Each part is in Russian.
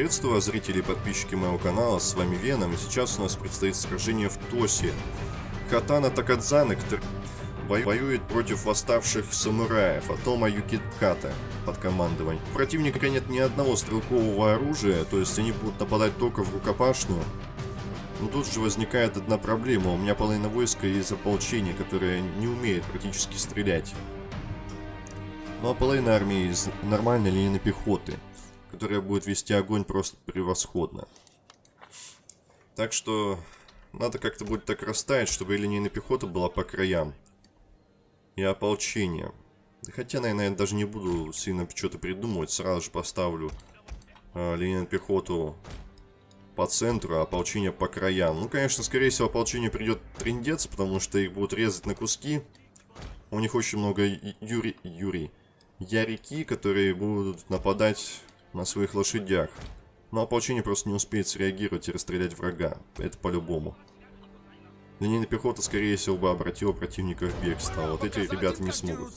Приветствую вас, зрители и подписчики моего канала, с вами Веном, и сейчас у нас предстоит сражение в Тосе. Катана Такадзана, который воюет против восставших самураев, Атома Юкиката под командованием. У противника нет ни одного стрелкового оружия, то есть они будут нападать только в рукопашную. Но тут же возникает одна проблема, у меня половина войска из ополчения, которое не умеет практически стрелять. Ну а половина армии из нормальной линейной пехоты которая будет вести огонь просто превосходно. Так что надо как-то будет так расставить, чтобы линейная пехота была по краям. И ополчение. Хотя, наверное, я даже не буду сильно что-то придумывать. Сразу же поставлю э, линейную пехоту по центру, а ополчение по краям. Ну, конечно, скорее всего, ополчение придет трендец, потому что их будут резать на куски. У них очень много юри... юри... Ярики, которые будут нападать на своих лошадях. Но ополчение просто не успеет среагировать и расстрелять врага. Это по-любому. Линейная пехота, скорее всего, бы обратила противника в бегство. А вот эти ребята не смогут.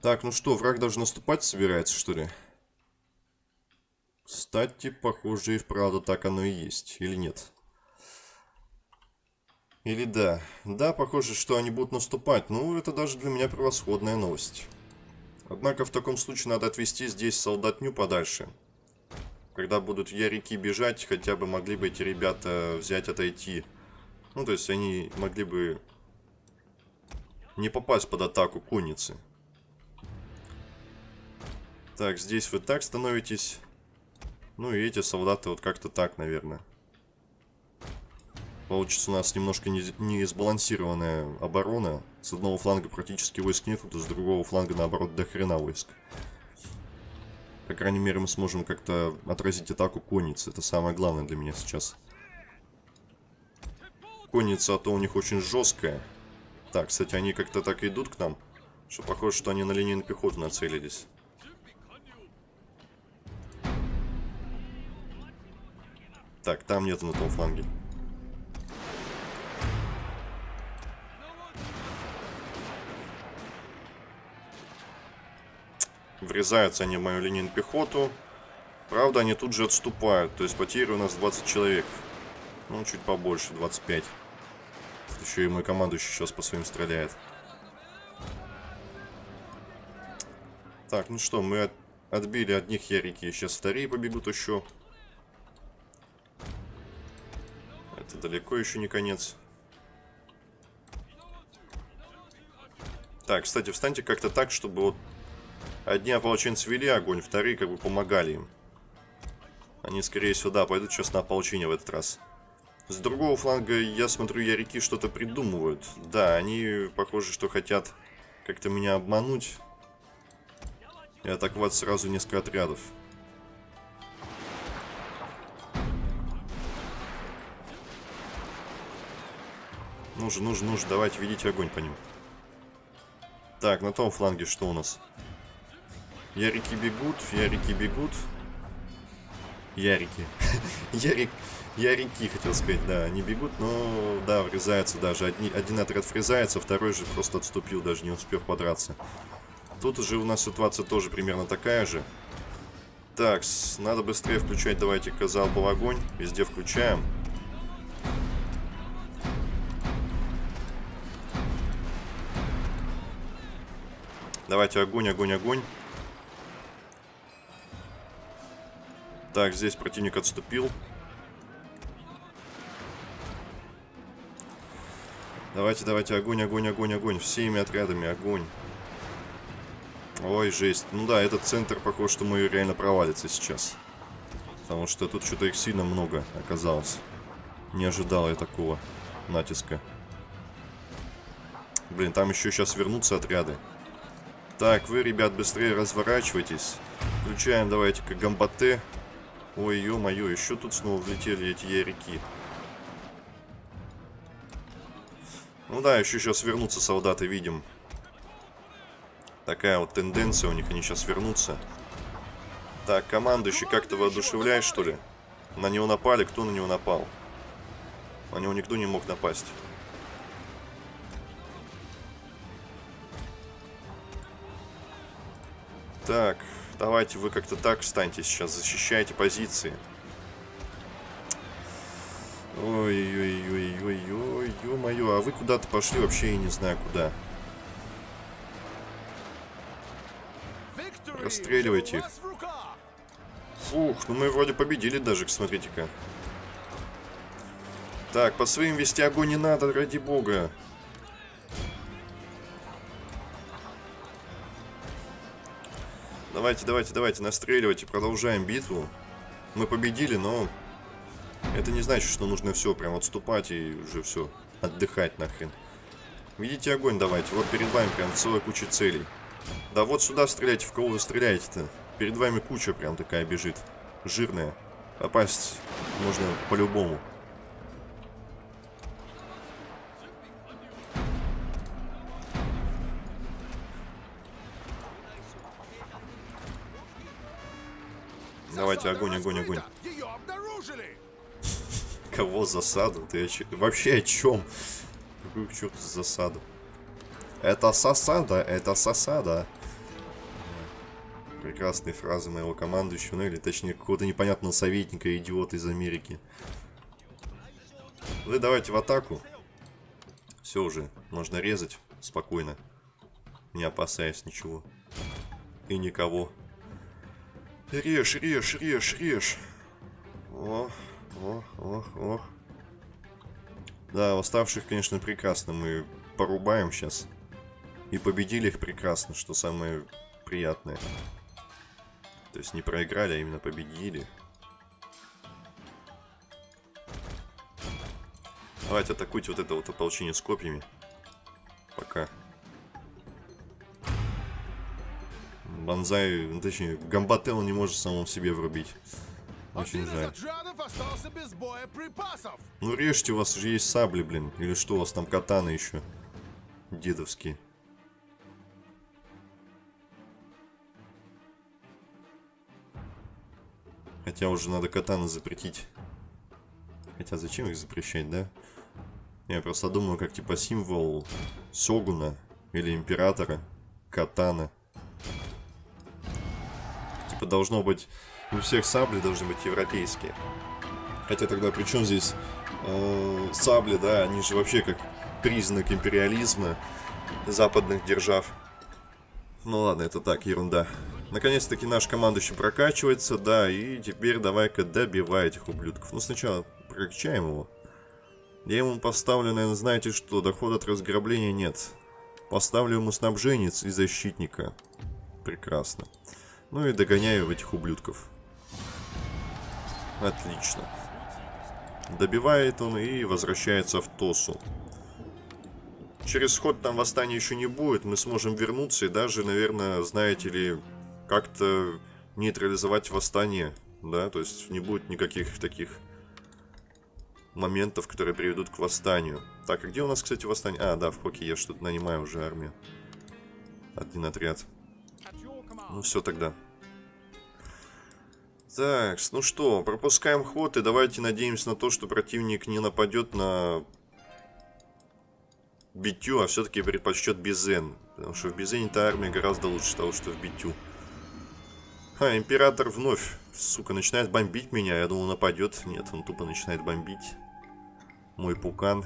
Так, ну что, враг даже наступать собирается, что ли? Кстати, похоже и вправду так оно и есть. Или нет? Или да? Да, похоже, что они будут наступать. Ну, это даже для меня превосходная новость. Однако в таком случае надо отвести здесь солдатню подальше. Когда будут ярики бежать, хотя бы могли бы эти ребята взять, отойти. Ну, то есть они могли бы не попасть под атаку конницы. Так, здесь вы так становитесь. Ну и эти солдаты вот как-то так, наверное. Получится у нас немножко не, не сбалансированная оборона. С одного фланга практически войск нет, а с другого фланга, наоборот, до хрена войск. По крайней мере, мы сможем как-то отразить атаку конницы. Это самое главное для меня сейчас. Конница, а то у них очень жесткая. Так, кстати, они как-то так идут к нам, что похоже, что они на линейную пехоту нацелились. Так, там нету на том фланге. Врезаются они в мою линейную пехоту. Правда, они тут же отступают. То есть потери у нас 20 человек. Ну, чуть побольше, 25. Тут еще и мой командующий сейчас по своим стреляет. Так, ну что, мы от, отбили одних ярики. Сейчас вторые побегут еще. Это далеко еще не конец. Так, кстати, встаньте как-то так, чтобы вот Одни ополченцы вели огонь, вторые как бы помогали им. Они, скорее всего, да, пойдут сейчас на ополчение в этот раз. С другого фланга, я смотрю, ярики что-то придумывают. Да, они, похоже, что хотят как-то меня обмануть. И атаковать сразу несколько отрядов. Нужно, нужно, нужно. Давайте, ведите огонь по ним. Так, на том фланге что у нас? Ярики бегут, ярики бегут. Ярики. Ярик, ярики, хотел сказать, да, они бегут, но, да, врезаются даже. Одни, один отряд врезается, второй же просто отступил, даже не успев подраться. Тут уже у нас ситуация тоже примерно такая же. Так, надо быстрее включать, давайте-ка залповый огонь. Везде включаем. Давайте огонь, огонь, огонь. Так, здесь противник отступил. Давайте, давайте, огонь, огонь, огонь, огонь. Всеми отрядами огонь. Ой, жесть. Ну да, этот центр, похож, что мы реально провалится сейчас. Потому что тут что-то их сильно много оказалось. Не ожидал я такого натиска. Блин, там еще сейчас вернутся отряды. Так, вы, ребят, быстрее разворачивайтесь. Включаем, давайте-ка, гамбате. Ой, ё-моё, еще тут снова влетели эти ярики. Ну да, еще сейчас вернутся солдаты, видим. Такая вот тенденция у них, они сейчас вернутся. Так, командующий как-то воодушевляет, что ли? На него напали, кто на него напал? На него никто не мог напасть. Так, давайте вы как-то так встаньте сейчас, защищайте позиции. Ой-ой-ой-ой-ой, ё-моё, а вы куда-то пошли, вообще я не знаю куда. Расстреливайте их. Фух, ну мы вроде победили даже, смотрите-ка. Так, по своим вести огонь не надо, ради бога. Давайте, давайте, давайте, настреливайте, продолжаем битву. Мы победили, но это не значит, что нужно все, прям отступать и уже все, отдыхать нахрен. Видите огонь давайте, вот перед вами прям целая куча целей. Да вот сюда стреляйте, в кого вы стреляете-то? Перед вами куча прям такая бежит, жирная. Попасть можно по-любому. Давайте, огонь, огонь, огонь. Кого засаду? Ты вообще о чем? Какую к черту засаду? Это сосада, это сосада. Прекрасные фразы моего командующего, ну или точнее какого-то непонятного советника, идиота из Америки. Вы давайте в атаку. Все уже, можно резать спокойно. Не опасаясь ничего. И никого. Режь, режь, режь, режь. О, о, о, о. Да, восставших, конечно, прекрасно мы порубаем сейчас. И победили их прекрасно, что самое приятное. То есть не проиграли, а именно победили. Давайте атакуйте вот это вот ополчение с копьями. Пока. Банзай, ну, точнее, Гамбател не может самому себе врубить. Очень жаль. Ну режьте, у вас же есть сабли, блин. Или что, у вас там катаны еще? Дедовские. Хотя уже надо катаны запретить. Хотя зачем их запрещать, да? Я просто думаю, как типа символ Сёгуна или Императора. Катана типа должно быть у всех сабли должны быть европейские. Хотя тогда при чем здесь э, сабли, да, они же вообще как признак империализма западных держав. Ну ладно, это так, ерунда. Наконец-таки наш командующий прокачивается, да, и теперь давай-ка добивай этих ублюдков. Ну сначала прокачаем его. Я ему поставлю, наверное, знаете что, доход от разграбления нет. Поставлю ему снабженец и защитника. Прекрасно. Ну и догоняю этих ублюдков. Отлично. Добивает он и возвращается в Тосу. Через ход там восстания еще не будет. Мы сможем вернуться и даже, наверное, знаете ли, как-то нейтрализовать восстание. Да, то есть не будет никаких таких моментов, которые приведут к восстанию. Так, а где у нас, кстати, восстание? А, да, в Хоке я что-то нанимаю уже армию. Один отряд. Ну все тогда. Так, ну что, пропускаем ход и давайте надеемся на то, что противник не нападет на Битю, а все-таки предпочтет Бизен. Потому что в Бизене-то армия гораздо лучше того, что в Битю. А, Император вновь, сука, начинает бомбить меня. Я думал, нападет. Нет, он тупо начинает бомбить. Мой пукан.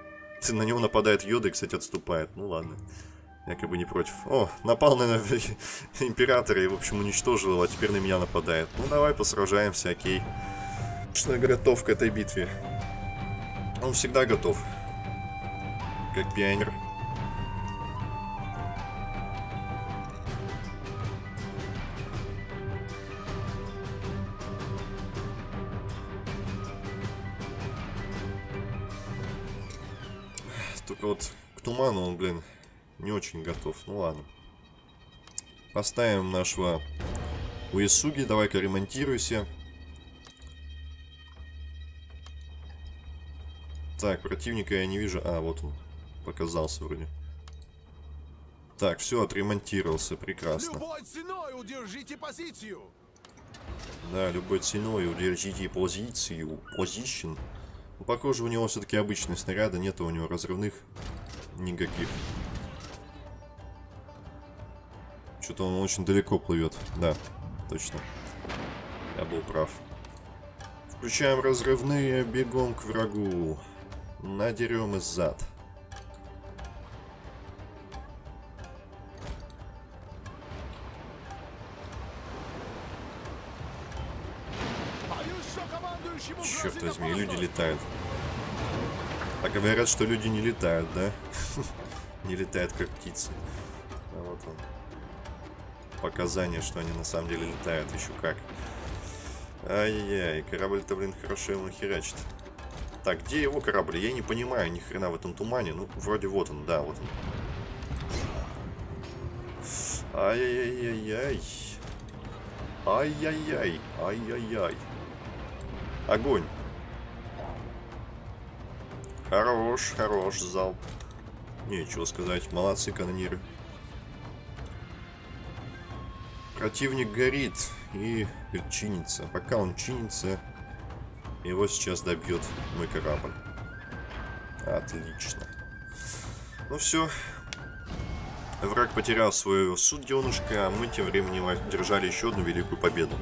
На него нападает Йода и, кстати, отступает. Ну ладно. Я как бы не против. О, напал на императора и, в общем, уничтожил его, а теперь на меня нападает. Ну, давай посражаемся, окей. Что готов к этой битве. Он всегда готов. Как пионер. Только вот к туману он, блин, не очень готов. Ну ладно. Поставим нашего Уисуги. Давай-ка ремонтируйся. Так, противника я не вижу. А, вот он. Показался вроде. Так, все, отремонтировался. Прекрасно. Любой ценой удержите позицию. Да, любой ценой удержите позицию. Position. Ну, похоже, у него все-таки обычные снаряды. Нет у него разрывных никаких. Что-то он очень далеко плывет. Да, точно. Я был прав. Включаем разрывные, бегом к врагу. Надерем из зад. Черт возьми, люди летают. А говорят, что люди не летают, да? не летают, как птицы. А вот он. Показания, что они на самом деле летают, еще как. Ай-яй-яй, корабль-то, блин, хорошо ему херачит. Так, где его корабль? Я не понимаю ни хрена в этом тумане. Ну, вроде вот он, да, вот он. Ай-яй-яй-яй. Ай-яй-яй. Ай-яй-яй. Огонь. Хорош, хорош залп. Нечего сказать. Молодцы канониры. Противник горит и чинится. Пока он чинится, его сейчас добьет мой корабль. Отлично. Ну все. Враг потерял свое суденышко, а мы тем временем держали еще одну великую победу.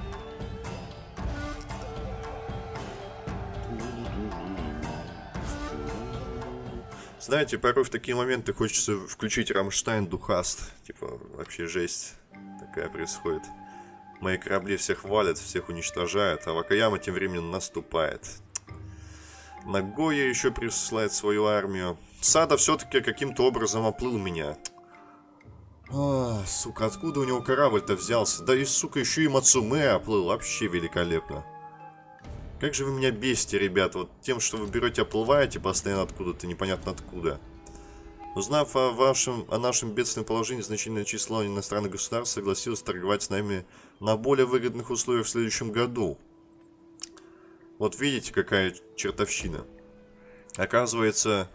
Знаете, порой в такие моменты хочется включить Рамштайн Духаст. Типа, вообще жесть такая происходит. Мои корабли всех валят, всех уничтожают, а Вакаяма тем временем наступает. Нагоя еще присылает свою армию. Сада все-таки каким-то образом оплыл меня. А, сука, откуда у него корабль-то взялся? Да и, сука, еще и Мацуме оплыл. Вообще великолепно. Как же вы меня бесите, ребята, вот тем, что вы берете, оплываете постоянно откуда-то, непонятно откуда. Узнав о, вашем, о нашем бедственном положении, значительное число иностранных государств согласилось торговать с нами на более выгодных условиях в следующем году. Вот видите, какая чертовщина. Оказывается,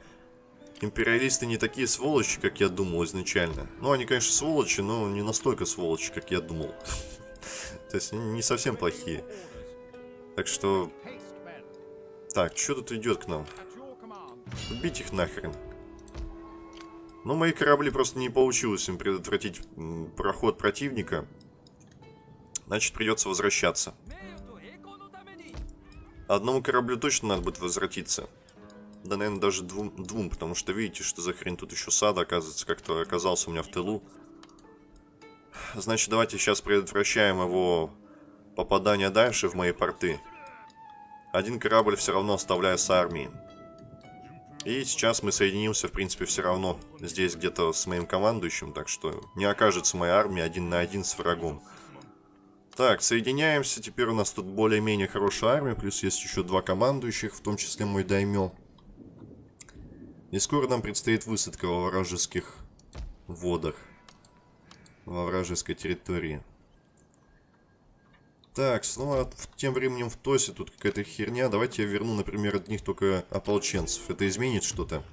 империалисты не такие сволочи, как я думал изначально. Ну, они, конечно, сволочи, но не настолько сволочи, как я думал. То есть, не совсем плохие. Так что... Так, что тут идет к нам? Убить их нахрен. Но мои корабли просто не получилось им предотвратить проход противника. Значит, придется возвращаться. Одному кораблю точно надо будет возвратиться. Да, наверное, даже двум, двум, потому что видите, что за хрень тут еще сада, оказывается, как-то оказался у меня в тылу. Значит, давайте сейчас предотвращаем его попадание дальше в мои порты. Один корабль все равно оставляю с армией. И сейчас мы соединимся, в принципе, все равно здесь где-то с моим командующим, так что не окажется моя армия один на один с врагом. Так, соединяемся, теперь у нас тут более-менее хорошая армия, плюс есть еще два командующих, в том числе мой даймё. И скоро нам предстоит высадка во вражеских водах, во вражеской территории. Так, снова тем временем в ТОСе тут какая-то херня. Давайте я верну, например, от них только ополченцев. Это изменит что-то?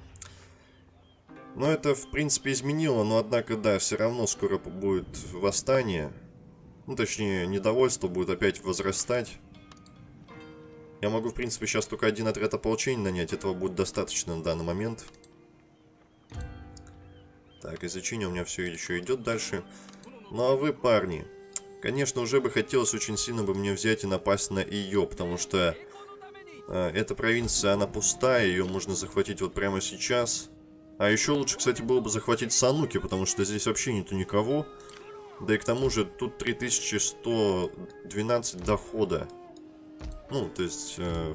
Ну, это, в принципе, изменило, но, однако, да, все равно скоро будет восстание. Ну, точнее, недовольство будет опять возрастать. Я могу, в принципе, сейчас только один отряд ополчения нанять. Этого будет достаточно на данный момент. Так, изучение у меня все еще идет дальше. Ну, а вы, парни... Конечно, уже бы хотелось очень сильно бы мне взять и напасть на ее, потому что э, эта провинция, она пустая, ее можно захватить вот прямо сейчас. А еще лучше, кстати, было бы захватить Сануки, потому что здесь вообще нету никого. Да и к тому же тут 3112 дохода. Ну, то есть, э,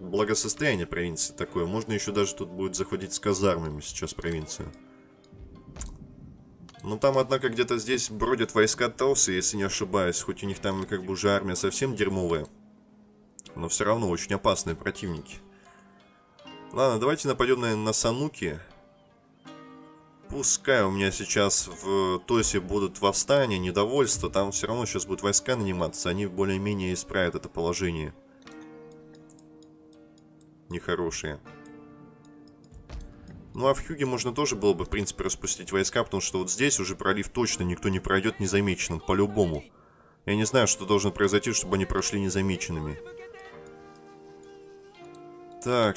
благосостояние провинции такое. Можно еще даже тут будет захватить с казармами сейчас провинцию. Ну там, однако, где-то здесь бродят войска Тауса, если не ошибаюсь. Хоть у них там как бы уже армия совсем дерьмовая. Но все равно очень опасные противники. Ладно, давайте нападем, наверное, на Сануки. Пускай у меня сейчас в Тосе будут восстания, недовольство. Там все равно сейчас будут войска наниматься. Они более-менее исправят это положение. Нехорошие. Ну а в Хьюге можно тоже было бы, в принципе, распустить войска, потому что вот здесь уже пролив точно никто не пройдет незамеченным, по-любому. Я не знаю, что должно произойти, чтобы они прошли незамеченными. Так,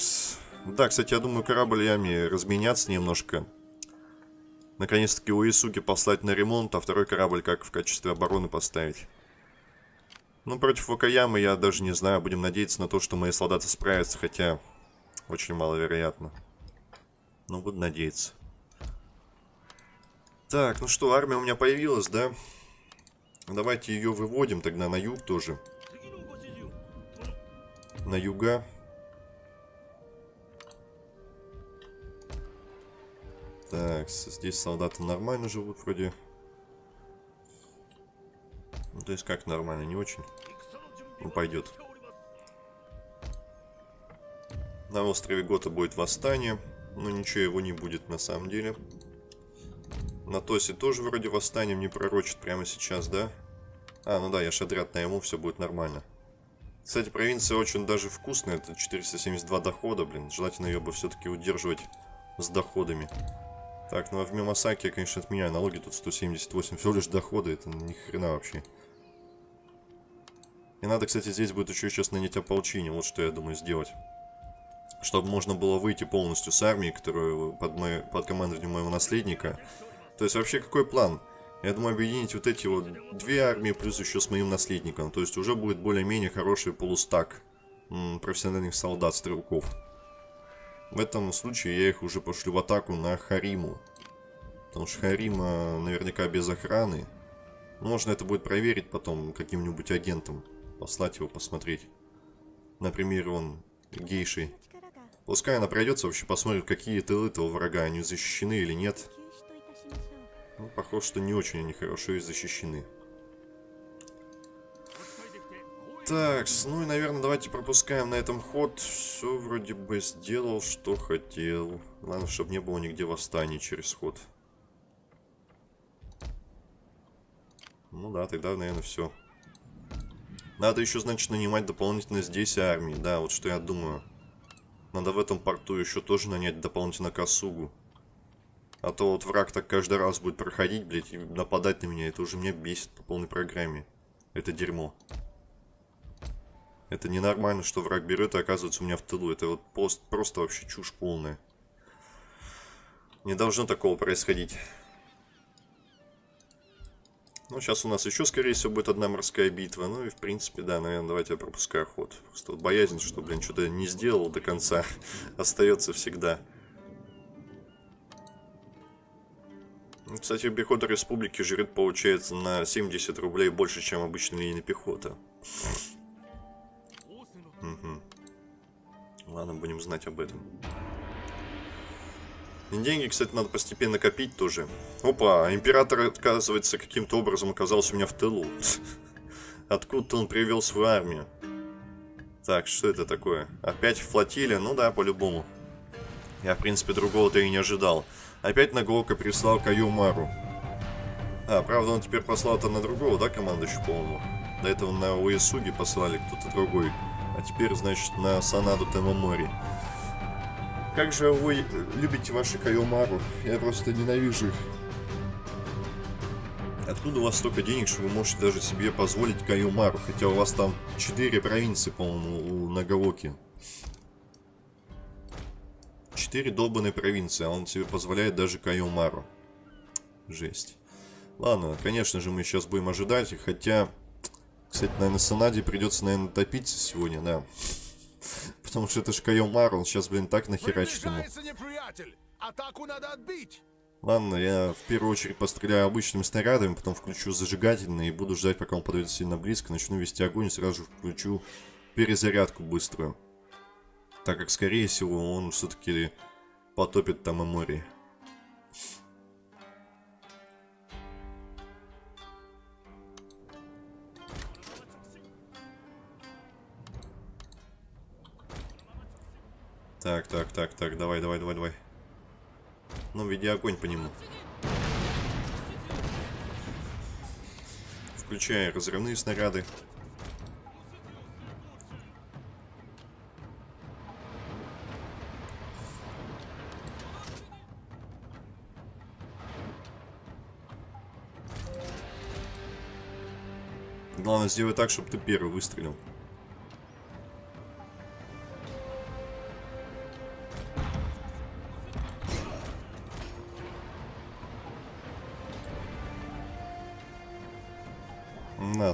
да, кстати, я думаю, кораблями разменяться немножко. Наконец-таки Уисуки послать на ремонт, а второй корабль как в качестве обороны поставить. Ну, против Вакаямы я даже не знаю. Будем надеяться на то, что мои солдаты справятся, хотя очень маловероятно. Ну, буду надеяться. Так, ну что, армия у меня появилась, да? Давайте ее выводим тогда на юг тоже. На юга. Так, здесь солдаты нормально живут вроде. Ну, то есть как нормально, не очень. Ну, пойдет. На острове Гота будет восстание. Но ничего его не будет на самом деле. На Тосе тоже вроде восстание мне пророчит прямо сейчас, да? А, ну да, я шадрят найму, все будет нормально. Кстати, провинция очень даже вкусная. Это 472 дохода, блин. Желательно ее бы все-таки удерживать с доходами. Так, ну а в Мимасаке я, конечно, отменяю налоги. Тут 178 всего лишь доходы. Это ни хрена вообще. И надо, кстати, здесь будет еще сейчас нанять ополчение. Вот что я думаю сделать. Чтобы можно было выйти полностью с армией, которую под, мой, под командованием моего наследника. То есть вообще какой план? Я думаю объединить вот эти вот две армии плюс еще с моим наследником. То есть уже будет более-менее хороший полустак профессиональных солдат-стрелков. В этом случае я их уже пошлю в атаку на Хариму. Потому что Харима наверняка без охраны. Можно это будет проверить потом каким-нибудь агентом. Послать его посмотреть. Например, он гейшей. Пускай она пройдется, вообще посмотрит, какие тылы этого врага, они защищены или нет. Ну, похоже, что не очень они хорошо и защищены. Так, ну и, наверное, давайте пропускаем на этом ход. Все вроде бы сделал, что хотел. Главное, чтобы не было нигде восстания через ход. Ну да, тогда, наверное, все. Надо еще, значит, нанимать дополнительно здесь армии. Да, вот что я думаю. Надо в этом порту еще тоже нанять дополнительно Косугу. А то вот враг так каждый раз будет проходить, блядь, и нападать на меня. Это уже меня бесит по полной программе. Это дерьмо. Это ненормально, что враг берет и оказывается у меня в тылу. Это вот просто, просто вообще чушь полная. Не должно такого происходить. Ну, сейчас у нас еще, скорее всего, будет одна морская битва. Ну и, в принципе, да, наверное, давайте я пропускаю ход. Просто вот боязнь, что, блин, что-то не сделал до конца, остается всегда. Ну, кстати, пехота республики жрет, получается, на 70 рублей больше, чем обычная линия пехота. Ладно, будем знать об этом. Деньги, кстати, надо постепенно копить тоже. Опа, император, оказывается, каким-то образом оказался у меня в тылу. Откуда-то он привел свою армию. Так, что это такое? Опять флотилия? Ну да, по-любому. Я, в принципе, другого-то и не ожидал. Опять Наголка прислал Каюмару. А, правда, он теперь послал это на другого, да, командующего, по-моему? До этого на Уэсуги послали кто-то другой. А теперь, значит, на Санаду Темомори. Как же вы любите ваши Кайомару? Я просто ненавижу их. Откуда у вас столько денег, что вы можете даже себе позволить Кайомару? Хотя у вас там 4 провинции, по-моему, у Нагаоки. 4 долбанные провинции, а он себе позволяет даже Кайомару. Жесть. Ладно, конечно же, мы сейчас будем ожидать, хотя кстати, наверное, Санаде придется, наверное, топиться сегодня, да. Потому что это ж Кайомар, он сейчас, блин, так нахерачит ему. Атаку надо отбить. Ладно, я в первую очередь постреляю обычными снарядами, потом включу зажигательные и буду ждать, пока он подойдет сильно близко, начну вести огонь и сразу же включу перезарядку быструю. Так как, скорее всего, он все-таки потопит там и море. Так, так, так, так, давай, давай, давай, давай. Ну, веди огонь по нему. Включая разрывные снаряды. Главное, сделай так, чтобы ты первый выстрелил.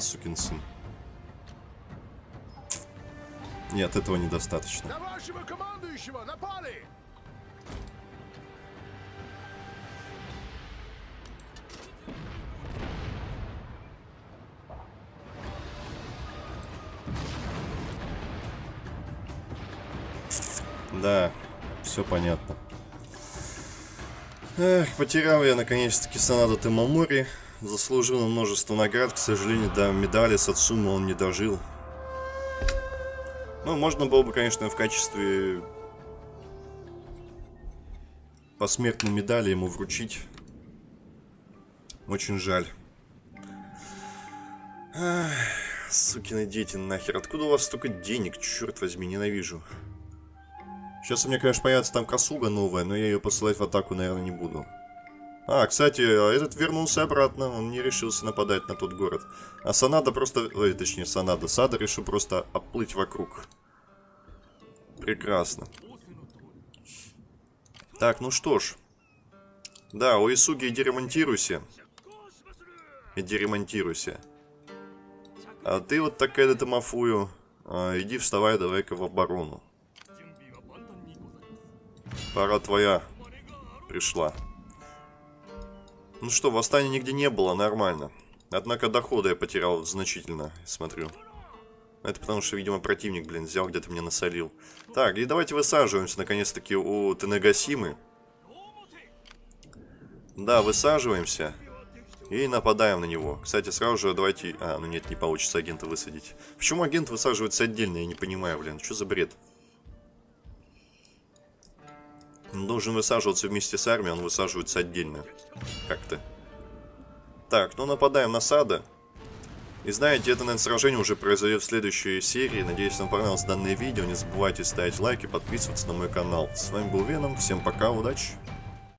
Сукин сын. Нет, этого недостаточно. На вашего командующего напали! Да, все понятно. Эх, потерял я наконец-таки Санада Тимамори. Заслужил множество наград, к сожалению, до медали Сацумы он не дожил. Ну, можно было бы, конечно, в качестве посмертной медали ему вручить. Очень жаль. Ах, сукины дети, нахер. Откуда у вас столько денег? Черт возьми, ненавижу. Сейчас у меня, конечно, появится там косуга новая, но я ее посылать в атаку, наверное, не буду. А, кстати, а этот вернулся обратно, он не решился нападать на тот город. А Санада просто... Ой, точнее, Санада. Сада решил просто оплыть вокруг. Прекрасно. Так, ну что ж. Да, у Исуги иди ремонтируйся. Иди ремонтируйся. А ты вот такая то Мафую. А, иди вставай, давай-ка в оборону. Пора твоя пришла. Ну что, восстания нигде не было, нормально. Однако дохода я потерял значительно, смотрю. Это потому что, видимо, противник, блин, взял, где-то мне насолил. Так, и давайте высаживаемся, наконец-таки, у Тенегасимы. Да, высаживаемся. И нападаем на него. Кстати, сразу же давайте... А, ну нет, не получится агента высадить. Почему агент высаживается отдельно, я не понимаю, блин. Что за бред? Он должен высаживаться вместе с армией, он высаживается отдельно. Как-то. Так, ну нападаем на Сада. И знаете, это, наверное, сражение уже произойдет в следующей серии. Надеюсь, вам понравилось данное видео. Не забывайте ставить лайки, подписываться на мой канал. С вами был Веном. Всем пока, удачи!